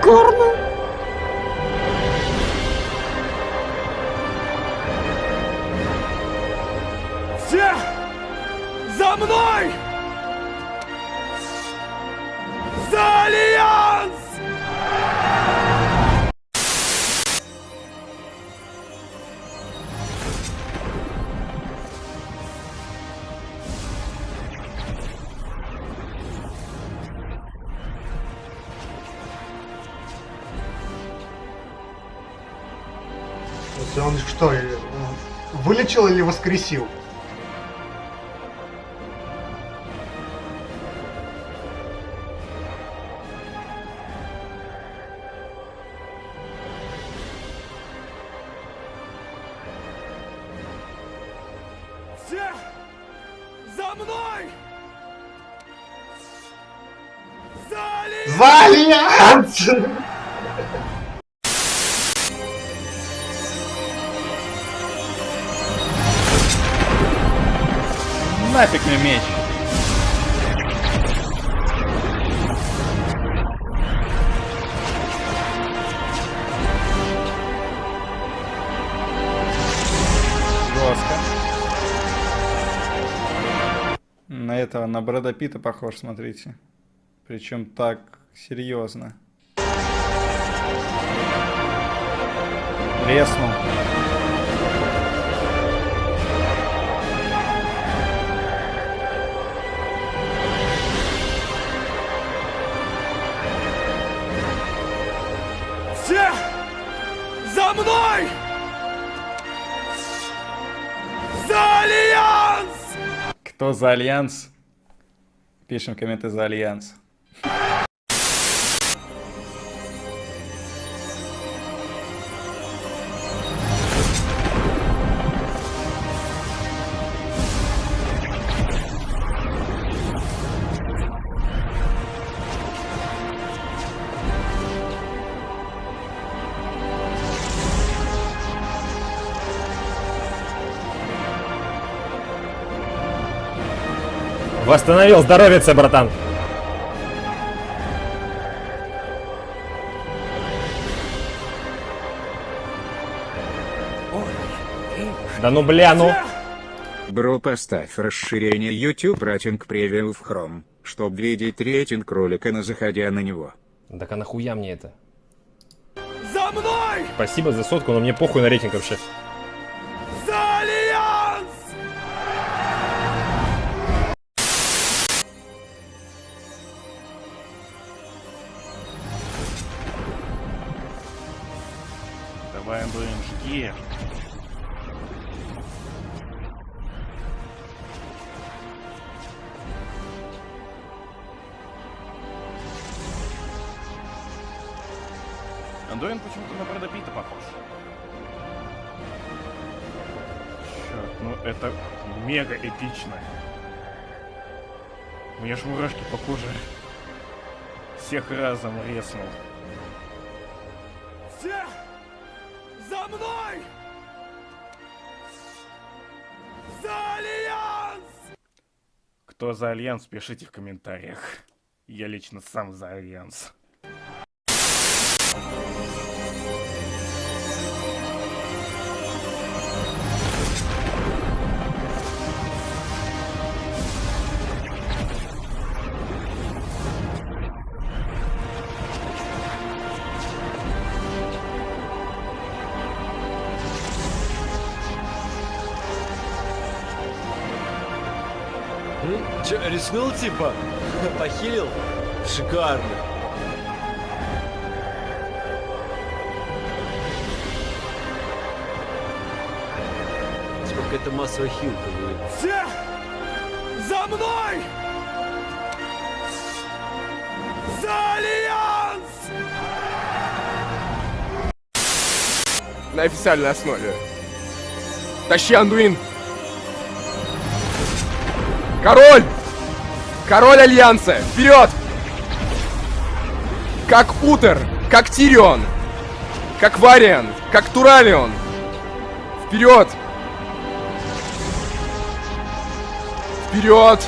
сторону. Все! За мной! Есть он что, э, вылечил или воскресил? Все! За мной! За Альянс! За Альянс! Нафиг мне меч. Жестко. На этого, на Брэда Питта похож, смотрите. Причем так серьезно. Резнул. За мной! За Альянс! Кто за Альянс? Пишем комменты за Альянс. Восстановил здоровье, братан. Да ну бля, ну. Бро, поставь расширение YouTube Ратинг Превью в Chrome, чтобы видеть рейтинг ролика на заходя на него. Так а нахуя мне это? За мной! Спасибо за сотку, но мне похуй на рейтинг вообще. Жги. Андуин почему-то на Брэда Питта похож. Черт, ну это мега эпично. У меня ж мурашки по коже. Всех разом резнул. Мной! За Альянс! Кто за Альянс, пишите в комментариях. Я лично сам за Альянс. Че, рискнул типа? Похилил? Шикарно. Типа какая-то массовая хилка будет. Все! За мной! За Альянс! На официальной основе. Тащи, Андуин! Король! Король Альянса! Вперед! Как Утер, как Тирион, как Вариан, как Туралион, Вперед! Вперед!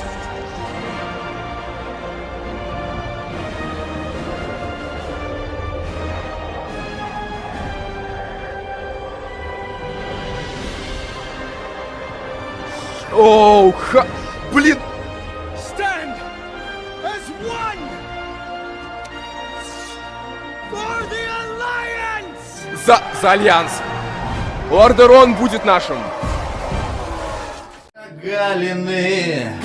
Оу, ха... Блин! Stand as one for the Alliance! За, за Альянс! Лордерон будет нашим! Галины,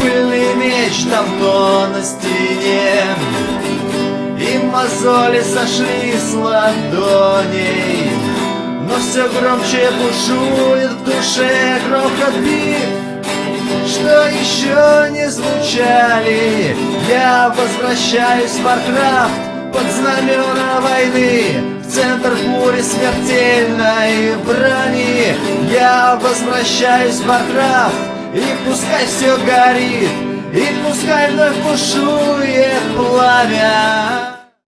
пыльный меч там то на стене И мозоли сошли с ладоней Но все громче бушует в душе грохот бит Что еще не звучали Я возвращаюсь в Warcraft под знамена войны. В центр бури смертельной брони. Я возвращаюсь в Warcraft И пускай все горит И пускай вновь бушует пламя